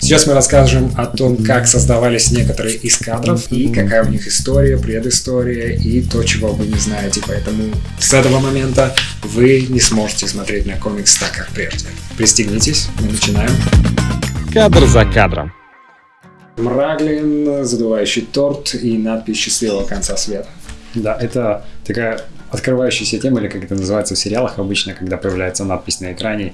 Сейчас мы расскажем о том, как создавались некоторые из кадров и какая у них история, предыстория и то, чего вы не знаете. Поэтому с этого момента вы не сможете смотреть на комикс так, как прежде. Пристегнитесь, мы начинаем. Кадр за кадром. Мраглин, задувающий торт и надпись «Счастливого конца света». Да, это такая открывающаяся тема, или как это называется в сериалах обычно, когда появляется надпись на экране.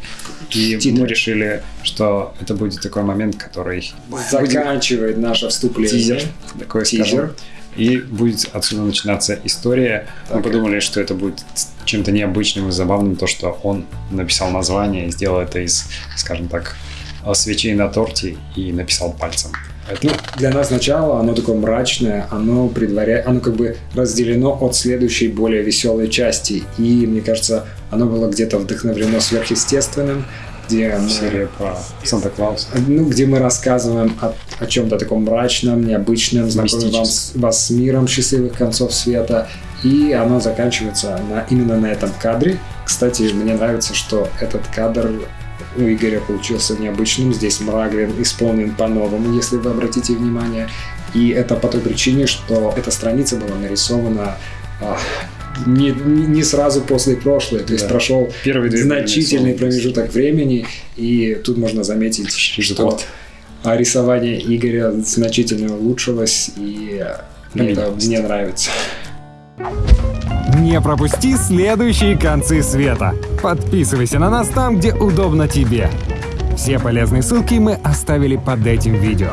И Титры. мы решили, что это будет такой момент, который Заканчивает наше вступление. тизер, такой Тизер. И будет отсюда начинаться история. Мы Так. подумали, что это будет чем-то необычным и забавным, то, что он написал название и сделал это из, скажем так, свечей на торте и написал пальцем. Это Ну, для нас начало оно такое мрачное, оно предваряет, оно как бы разделено от следующей более веселой части. И мне кажется, оно было где-то вдохновлено сверхъестественным, где мы, серия про Санта-Клауса. ну, где мы рассказываем о, о чем-то таком мрачном, необычном, знакомим вам вас с миром счастливых концов света. И оно заканчивается на, именно на этом кадре. Кстати, мне нравится, что этот кадр у Игоря получился необычным. Здесь Мраглин исполнен по-новому, если вы обратите внимание. И это по той причине, что эта страница была нарисована а, не, не сразу после прошлой. То есть Да. прошел Первые значительный промежуток времени. И тут можно заметить, что а рисование Игоря значительно улучшилось. И мне это мне нравится. Не пропусти следующие концы света. Подписывайся на нас там, где удобно тебе. Все полезные ссылки мы оставили под этим видео.